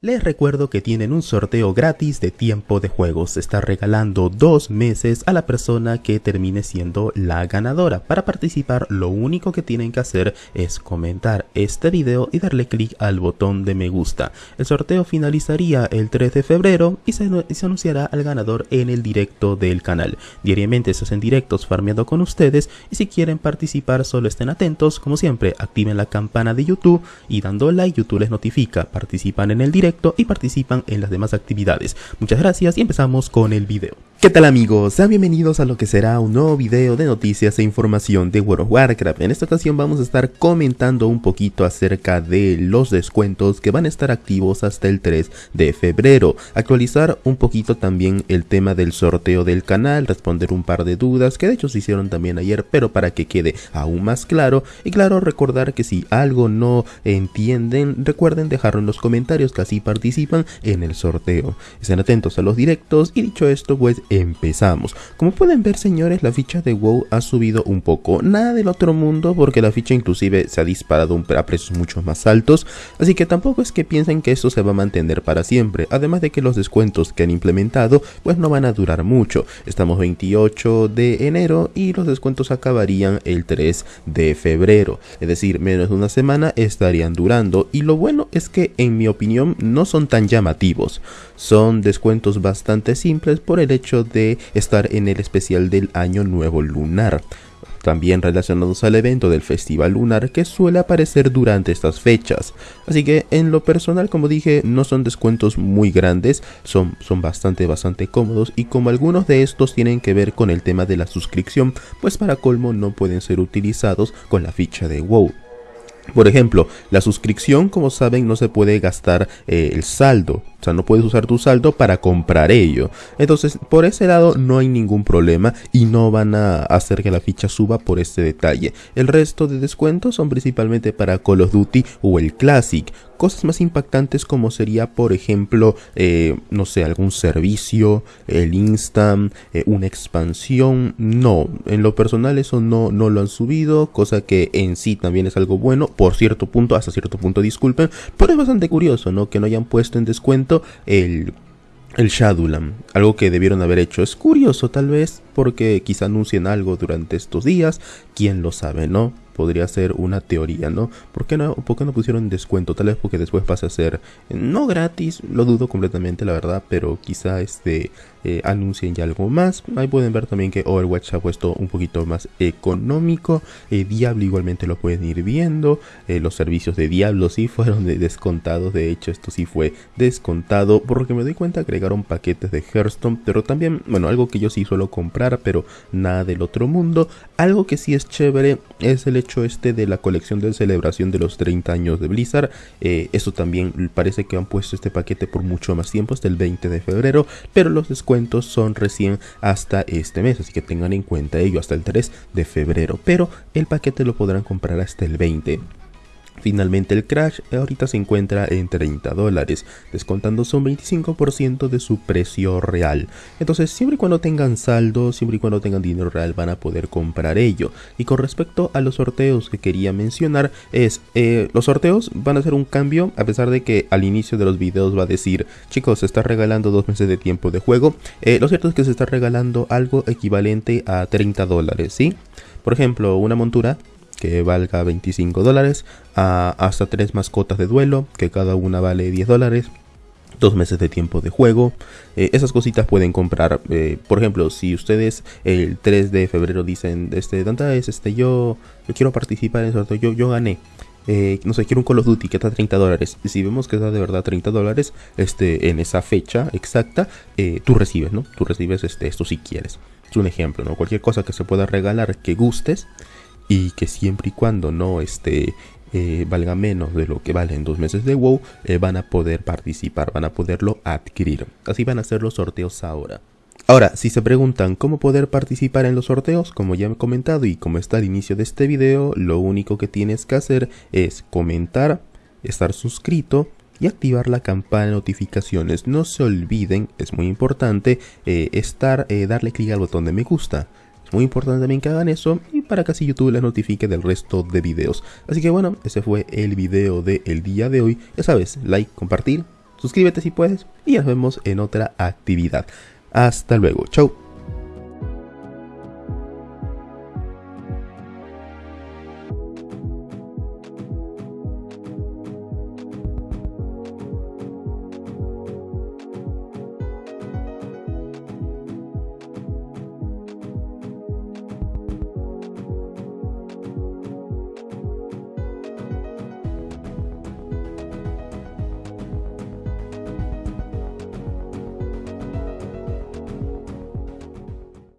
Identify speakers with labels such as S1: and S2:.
S1: Les recuerdo que tienen un sorteo gratis de tiempo de juego. Se está regalando dos meses a la persona que termine siendo la ganadora. Para participar lo único que tienen que hacer es comentar este video y darle clic al botón de me gusta. El sorteo finalizaría el 3 de febrero y se, anunciará al ganador en el directo del canal. Diariamente se hacen directos farmeando con ustedes y si quieren participar solo estén atentos. Como siempre activen la campana de YouTube y dando like YouTube les notifica. Participan en el directo y participan en las demás actividades. Muchas gracias y empezamos con el video. ¿Qué tal amigos? Sean bienvenidos a lo que será un nuevo video de noticias e información de World of Warcraft. En esta ocasión vamos a estar comentando un poquito acerca de los descuentos que van a estar activos hasta el 3 de febrero. Actualizar un poquito también el tema del sorteo del canal, responder un par de dudas que de hecho se hicieron también ayer, pero para que quede aún más claro. Y claro, recordar que si algo no entienden, recuerden dejarlo en los comentarios que así participan en el sorteo. Estén atentos a los directos y dicho esto pues empezamos. Como pueden ver señores, la ficha de WoW ha subido un poco. Nada del otro mundo porque la ficha inclusive se ha disparado a precios mucho más altos. Así que tampoco es que piensen que esto se va a mantener para siempre. Además de que los descuentos que han implementado pues no van a durar mucho. Estamos 28 de enero y los descuentos acabarían el 3 de febrero. Es decir, menos de una semana estarían durando. Y lo bueno es que en mi opinión no son tan llamativos. Son descuentos bastante simples por el hecho de estar en el especial del Año Nuevo Lunar también relacionados al evento del Festival Lunar que suele aparecer durante estas fechas. Así que en lo personal, como dije, no son descuentos muy grandes, son, son bastante, bastante cómodos y como algunos de estos tienen que ver con el tema de la suscripción, pues para colmo no pueden ser utilizados con la ficha de WoW. Por ejemplo, la suscripción, como saben, no se puede gastar eh, el saldo. O sea, no puedes usar tu saldo para comprar ello. Entonces, por ese lado no hay ningún problema y no van a hacer que la ficha suba por este detalle. El resto de descuentos son principalmente para Call of Duty o el Classic cosas más impactantes como sería por ejemplo eh, no sé algún servicio el instant eh, una expansión no en lo personal eso no no lo han subido cosa que en sí también es algo bueno por cierto punto hasta cierto punto disculpen pero es bastante curioso no que no hayan puesto en descuento el el Shadowland, algo que debieron haber hecho. Es curioso tal vez porque quizá anuncien algo durante estos días, quién lo sabe, ¿no? podría ser una teoría, ¿no? ¿Por qué no, por qué no pusieron descuento? Tal vez porque después pasa a ser no gratis, lo dudo completamente la verdad, pero quizá este eh, anuncien ya algo más. Ahí pueden ver también que Overwatch ha puesto un poquito más económico. Eh, Diablo igualmente lo pueden ir viendo. Eh, los servicios de Diablo sí fueron descontados. De hecho, esto sí fue descontado. Por lo que me doy cuenta, agregaron paquetes de Hearthstone. Pero también, bueno, algo que yo sí suelo comprar, pero nada del otro mundo. Algo que sí es chévere es el hecho este de la colección de celebración de los 30 años de Blizzard. eso también parece que han puesto este paquete por mucho más tiempo, hasta el 20 de febrero. Pero los son recién hasta este mes, así que tengan en cuenta ello hasta el 3 de febrero, pero el paquete lo podrán comprar hasta el 20. Finalmente el Crash ahorita se encuentra en 30 dólares, descontándose un 25% de su precio real. Entonces siempre y cuando tengan saldo, siempre y cuando tengan dinero real van a poder comprar ello. Y con respecto a los sorteos que quería mencionar es, eh, los sorteos van a ser un cambio a pesar de que al inicio de los videos va a decir, chicos se está regalando dos meses de tiempo de juego. Eh, lo cierto es que se está regalando algo equivalente a 30 dólares, ¿sí? Por ejemplo, una montura que valga 25 dólares, hasta tres mascotas de duelo, que cada una vale 10 dólares, dos meses de tiempo de juego. Eh, esas cositas pueden comprar. Eh, por ejemplo, si ustedes el 3 de febrero dicen, este, Danta es este, yo, yo quiero participar en eso, yo, yo gané. Eh, no sé, quiero un Call of Duty que está a 30 dólares. Si vemos que está de verdad 30 dólares, este, en esa fecha exacta, tú recibes, ¿no? Tú recibes este, esto si quieres. Es un ejemplo, ¿no? Cualquier cosa que se pueda regalar que gustes, y que siempre y cuando no esté eh, valga menos de lo que valen dos meses de WoW, eh, van a poder participar, van a poderlo adquirir. Así van a ser los sorteos ahora. Ahora, si se preguntan cómo poder participar en los sorteos, como ya he comentado y como está al inicio de este video, lo único que tienes que hacer es comentar, estar suscrito y activar la campana de notificaciones. No se olviden, es muy importante, eh, estar, darle clic al botón de me gusta. Muy importante también que hagan eso y para que así YouTube les notifique del resto de videos. Así que bueno, ese fue el video del día de hoy. Ya sabes, like, compartir suscríbete si puedes y nos vemos en otra actividad. Hasta luego, chau.